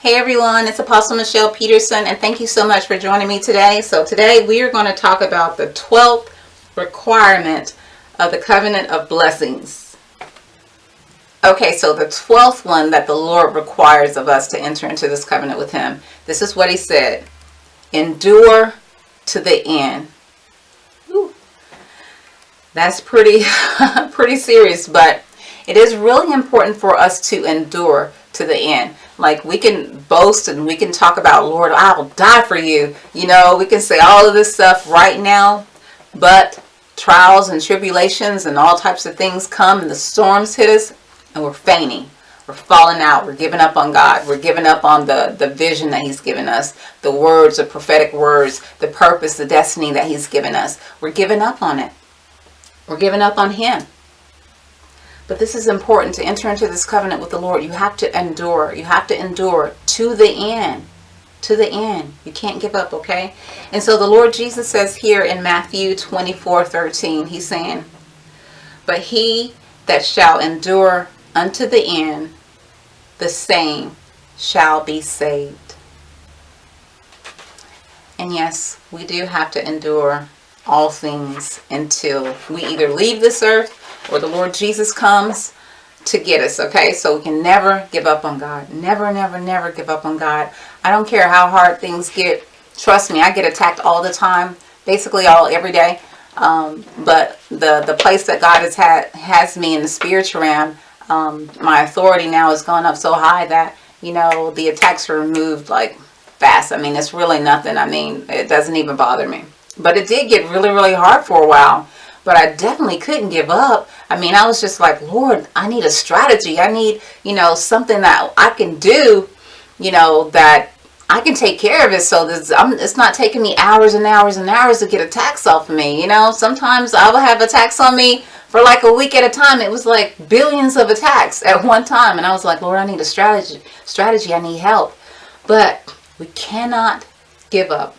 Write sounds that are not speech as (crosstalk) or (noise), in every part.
Hey everyone, it's Apostle Michelle Peterson and thank you so much for joining me today. So today we are going to talk about the 12th requirement of the covenant of blessings. Okay, so the 12th one that the Lord requires of us to enter into this covenant with him. This is what he said. Endure to the end. That's pretty (laughs) pretty serious, but it is really important for us to endure to the end. Like we can boast and we can talk about, Lord, I will die for you. You know, we can say all of this stuff right now, but trials and tribulations and all types of things come and the storms hit us and we're fainting. We're falling out. We're giving up on God. We're giving up on the, the vision that he's given us, the words, the prophetic words, the purpose, the destiny that he's given us. We're giving up on it. We're giving up on him. But this is important to enter into this covenant with the Lord. You have to endure. You have to endure to the end. To the end. You can't give up, okay? And so the Lord Jesus says here in Matthew 24, 13, he's saying, But he that shall endure unto the end, the same shall be saved. And yes, we do have to endure all things until we either leave this earth or the Lord Jesus comes to get us, okay? So we can never give up on God. Never, never, never give up on God. I don't care how hard things get. Trust me, I get attacked all the time, basically all every day. Um, but the, the place that God has had has me in the spiritual realm, um, my authority now has gone up so high that, you know, the attacks are removed like fast. I mean, it's really nothing. I mean, it doesn't even bother me. But it did get really, really hard for a while but I definitely couldn't give up. I mean, I was just like, Lord, I need a strategy. I need, you know, something that I can do, you know, that I can take care of it. So this, I'm, it's not taking me hours and hours and hours to get attacks off of me. You know, sometimes I will have attacks on me for like a week at a time. It was like billions of attacks at one time. And I was like, Lord, I need a strategy. Strategy. I need help. But we cannot give up.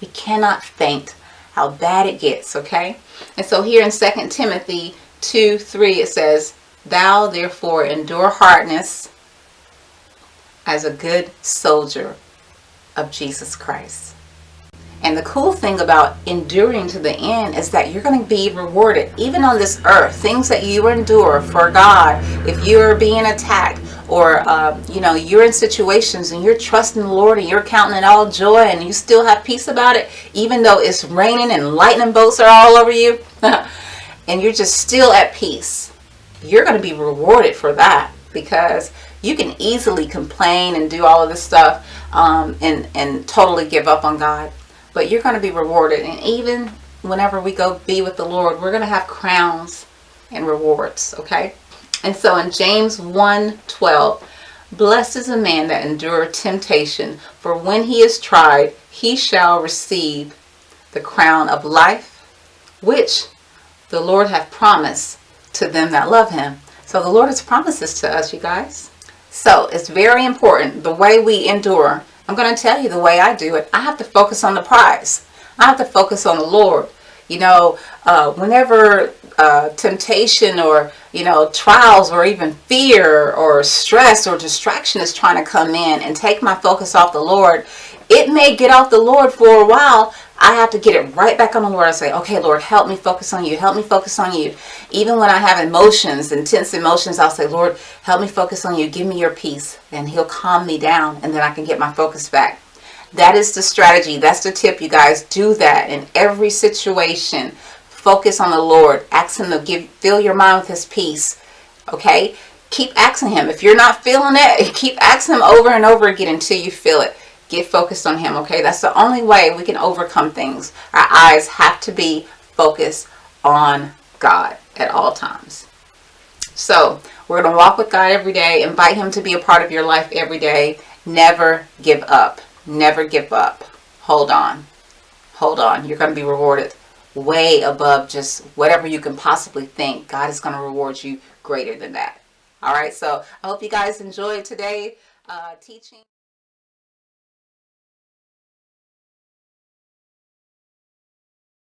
We cannot faint how bad it gets, okay? And so here in 2 Timothy 2, 3, it says, Thou therefore endure hardness as a good soldier of Jesus Christ. And the cool thing about enduring to the end is that you're going to be rewarded even on this earth. Things that you endure for God. If you're being attacked or, uh, you know, you're in situations and you're trusting the Lord and you're counting it all joy and you still have peace about it, even though it's raining and lightning bolts are all over you (laughs) and you're just still at peace. You're going to be rewarded for that because you can easily complain and do all of this stuff um, and, and totally give up on God but you're going to be rewarded. And even whenever we go be with the Lord, we're going to have crowns and rewards, okay? And so in James 1, 12, Blessed is a man that endure temptation, for when he is tried, he shall receive the crown of life, which the Lord hath promised to them that love him. So the Lord has promised this to us, you guys. So it's very important, the way we endure I'm going to tell you the way I do it. I have to focus on the prize. I have to focus on the Lord. You know, uh, whenever uh, temptation or, you know, trials or even fear or stress or distraction is trying to come in and take my focus off the Lord, it may get off the Lord for a while. I have to get it right back on the Lord. I say, okay, Lord, help me focus on you. Help me focus on you. Even when I have emotions, intense emotions, I'll say, Lord, help me focus on you. Give me your peace. And he'll calm me down and then I can get my focus back. That is the strategy. That's the tip, you guys. Do that in every situation. Focus on the Lord. Ask him to give, fill your mind with his peace. Okay? Keep asking him. If you're not feeling it, (laughs) keep asking him over and over again until you feel it. Get focused on him, okay? That's the only way we can overcome things. Our eyes have to be focused on God at all times. So we're going to walk with God every day. Invite him to be a part of your life every day. Never give up. Never give up. Hold on. Hold on. You're going to be rewarded way above just whatever you can possibly think. God is going to reward you greater than that. All right. So I hope you guys enjoyed today uh, teaching.